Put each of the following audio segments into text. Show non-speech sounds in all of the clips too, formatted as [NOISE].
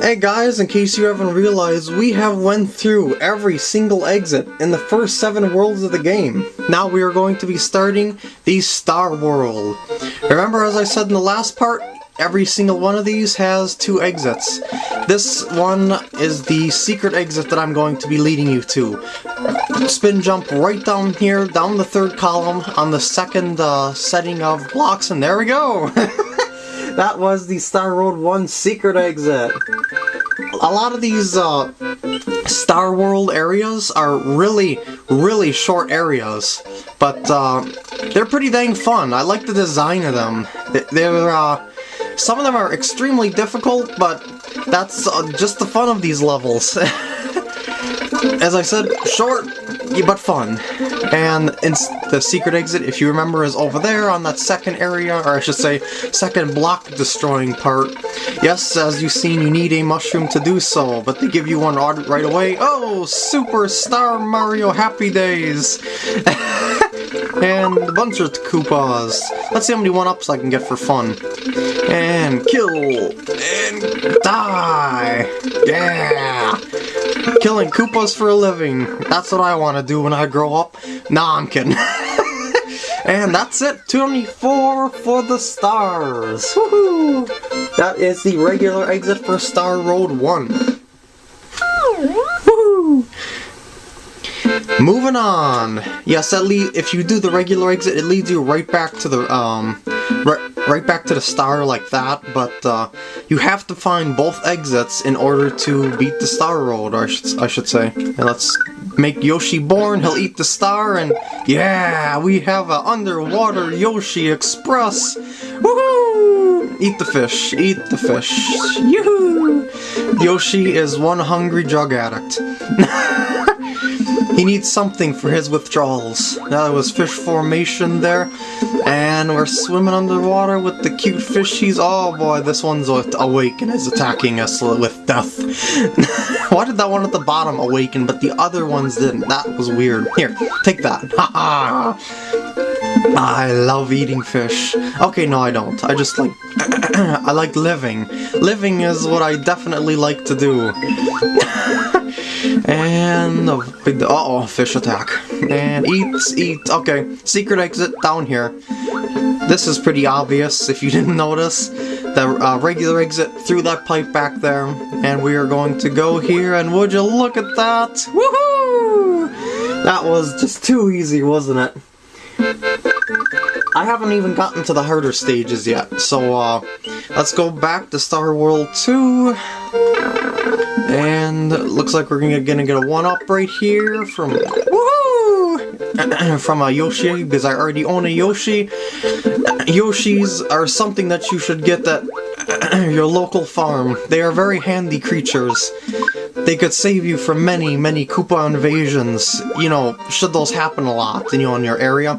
Hey guys, in case you haven't realized, we have went through every single exit in the first seven worlds of the game. Now we are going to be starting the Star World. Remember as I said in the last part, every single one of these has two exits. This one is the secret exit that I'm going to be leading you to. Spin jump right down here, down the third column, on the second uh, setting of blocks, and there we go! [LAUGHS] that was the Star World 1 secret exit. A lot of these uh, Star World areas are really, really short areas, but uh, they're pretty dang fun. I like the design of them. They're, uh, some of them are extremely difficult, but that's uh, just the fun of these levels. [LAUGHS] As I said, short, but fun. And the secret exit, if you remember, is over there on that second area, or I should say, second block destroying part. Yes, as you've seen, you need a mushroom to do so, but they give you one right away. Oh, Super Star Mario Happy Days! [LAUGHS] and a bunch of Koopas. Let's see how many one-ups I can get for fun. And kill! And die! Yeah! Killing Koopas for a living. That's what I want to do when I grow up. Nah, I'm kidding. [LAUGHS] and that's it. 24 for the stars. Woohoo! That is the regular exit for Star Road 1. Woohoo! Moving on. Yes, that lead if you do the regular exit, it leads you right back to the um right, back to the star like that, but uh, you have to find both exits in order to beat the Star Road, I should, I should say. And let's make Yoshi born, he'll eat the star, and yeah, we have an underwater Yoshi Express! Woohoo! Eat the fish, eat the fish. Yoo-hoo! Yoshi is one hungry drug addict. [LAUGHS] He needs something for his withdrawals. Now there was fish formation there, and we're swimming underwater with the cute fishies. Oh boy, this one's awake and is attacking us with death. [LAUGHS] Why did that one at the bottom awaken, but the other ones didn't? That was weird. Here, take that. Ha [LAUGHS] ha! I love eating fish. Okay, no I don't. I just like... [CLEARS THROAT] I like living. Living is what I definitely like to do. [LAUGHS] And uh oh, fish attack. And eat, eat. Okay, secret exit down here. This is pretty obvious if you didn't notice. The uh, regular exit through that pipe back there. And we are going to go here, and would you look at that? Woohoo! That was just too easy, wasn't it? I haven't even gotten to the harder stages yet, so uh, let's go back to Star World 2. And looks like we're gonna, gonna get a one-up right here from woohoo [CLEARS THROAT] from a Yoshi because I already own a Yoshi. Yoshis are something that you should get at [CLEARS THROAT] your local farm. They are very handy creatures. They could save you from many, many Koopa invasions, you know, should those happen a lot, you know, in your area.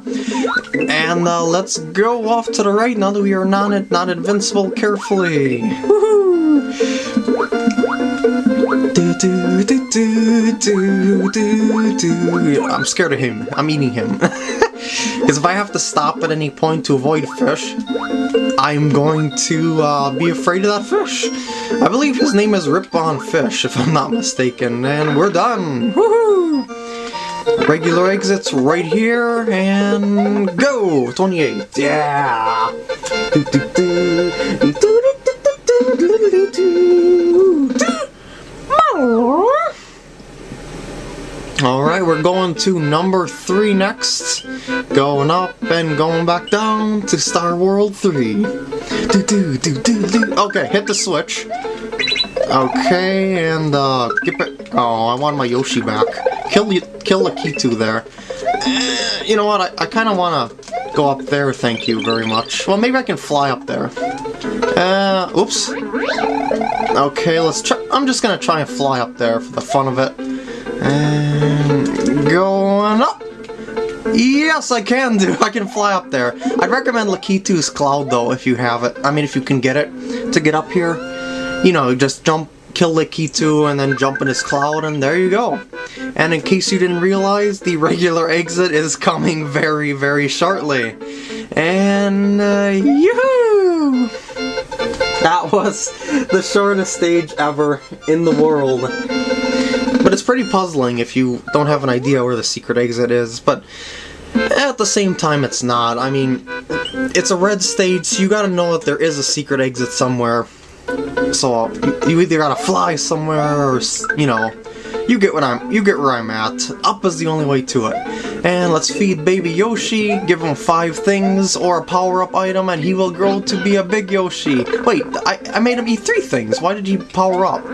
And uh, let's go off to the right now that we are not, not invincible carefully. Do, do, do, do, do, do. I'm scared of him. I'm eating him. [LAUGHS] Because if I have to stop at any point to avoid fish, I'm going to uh, be afraid of that fish. I believe his name is Rip Van Fish, if I'm not mistaken. And we're done! Woohoo! Regular exits right here, and go! 28. Yeah! Do, do, do. Alright, we're going to number 3 next. Going up and going back down to Star World 3. Do, do, do, do, do. Okay, hit the switch. Okay, and uh, get back. Oh, I want my Yoshi back. Kill, you kill Lakitu there. Eh, you know what, I, I kind of want to go up there, thank you very much. Well, maybe I can fly up there. Uh, oops. Okay, let's try. I'm just gonna try and fly up there for the fun of it. And going up. Yes, I can do. [LAUGHS] I can fly up there. I'd recommend Lakitu's Cloud, though, if you have it. I mean, if you can get it to get up here. You know, just jump, kill Lakitu, and then jump in his cloud, and there you go. And in case you didn't realize, the regular exit is coming very, very shortly. And, uh, yoo-hoo! That was the shortest stage ever in the world. But it's pretty puzzling if you don't have an idea where the secret exit is, but at the same time it's not. I mean, it's a red stage, so you gotta know that there is a secret exit somewhere. So, you either gotta fly somewhere or, you know, you get what I'm, you get where I'm at. Up is the only way to it. And let's feed baby Yoshi, give him five things or a power-up item, and he will grow to be a big Yoshi. Wait, I, I made him eat three things. Why did he power up?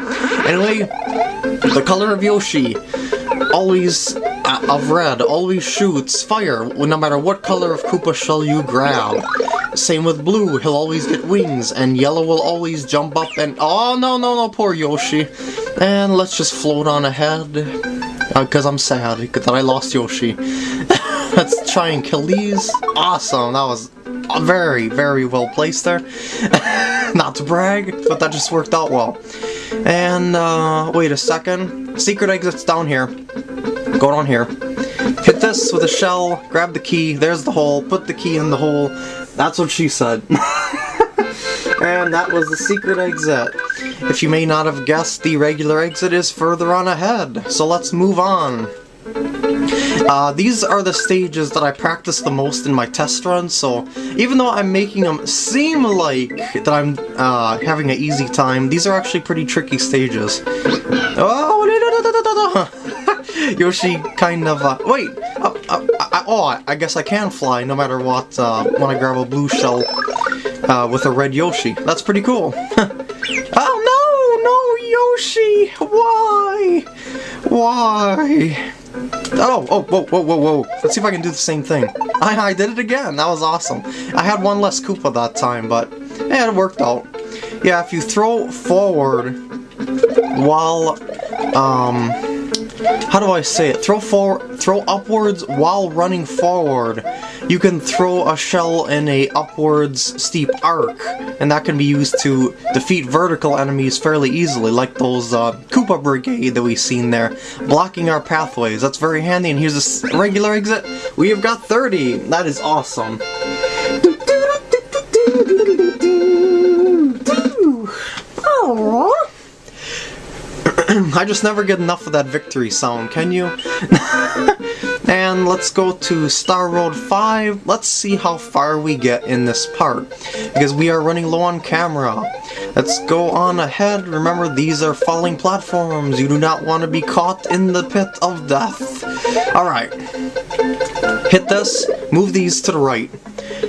Anyway, the color of Yoshi. Always uh, of red, always shoots fire, no matter what color of Koopa shell you grab. Same with blue, he'll always get wings, and yellow will always jump up and- Oh, no, no, no, poor Yoshi. And let's just float on ahead, because I'm sad that I lost Yoshi. [LAUGHS] let's try and kill these. Awesome, that was very, very well placed there. [LAUGHS] Not to brag, but that just worked out well. And, uh, wait a second. Secret exit's down here. Go down here. Hit this with a shell, grab the key, there's the hole, put the key in the hole. That's what she said. [LAUGHS] and that was the secret exit. If you may not have guessed, the regular exit is further on ahead, so let's move on. Uh, these are the stages that I practice the most in my test runs, so even though I'm making them seem like that I'm uh, having an easy time, these are actually pretty tricky stages. Oh, [LAUGHS] Yoshi kind of, uh, wait, uh, uh, I, oh, I guess I can fly no matter what uh, when I grab a blue shell uh, with a red Yoshi. That's pretty cool. [LAUGHS] oh no, no Yoshi, why? Why? Oh, oh, whoa, whoa, whoa, whoa. Let's see if I can do the same thing. I, I did it again. That was awesome. I had one less Koopa that time, but yeah, it worked out. Yeah, if you throw forward while, um, how do I say it? Throw forward, throw upwards while running forward. You can throw a shell in a upwards steep arc, and that can be used to defeat vertical enemies fairly easily, like those uh, Koopa Brigade that we've seen there, blocking our pathways. That's very handy, and here's a regular exit. We have got 30. That is awesome. [CLEARS THROAT] I just never get enough of that victory sound, can you? [LAUGHS] and let's go to Star Road 5. Let's see how far we get in this part, because we are running low on camera. Let's go on ahead. Remember, these are falling platforms. You do not want to be caught in the pit of death. Alright. Hit this, move these to the right,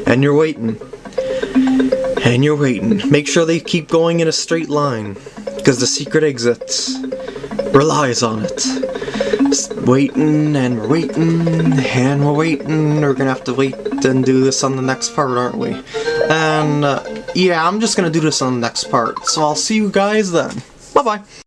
and you're waiting. And you're waiting. Make sure they keep going in a straight line, because the secret exit relies on it. Just waiting and waiting and we're waiting. We're gonna have to wait and do this on the next part, aren't we? And uh, yeah, I'm just gonna do this on the next part. So I'll see you guys then. Bye bye.